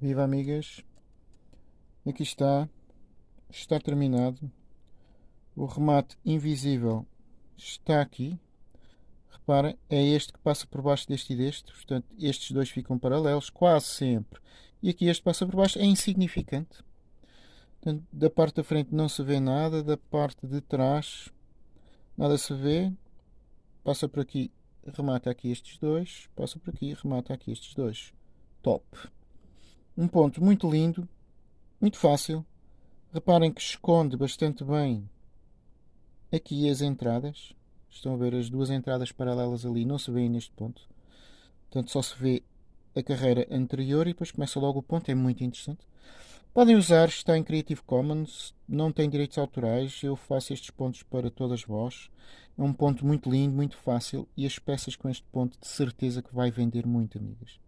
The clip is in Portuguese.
Viva amigas, aqui está, está terminado, o remate invisível está aqui, reparem, é este que passa por baixo deste e deste, portanto estes dois ficam paralelos quase sempre, e aqui este passa por baixo, é insignificante, portanto, da parte da frente não se vê nada, da parte de trás nada se vê, passa por aqui, remata aqui estes dois, passa por aqui, remata aqui estes dois, top! Um ponto muito lindo, muito fácil. Reparem que esconde bastante bem aqui as entradas. Estão a ver as duas entradas paralelas ali, não se vêem neste ponto. Portanto, só se vê a carreira anterior e depois começa logo o ponto, é muito interessante. Podem usar, está em Creative Commons, não tem direitos autorais, eu faço estes pontos para todas vós. É um ponto muito lindo, muito fácil e as peças com este ponto de certeza que vai vender muito, amigas.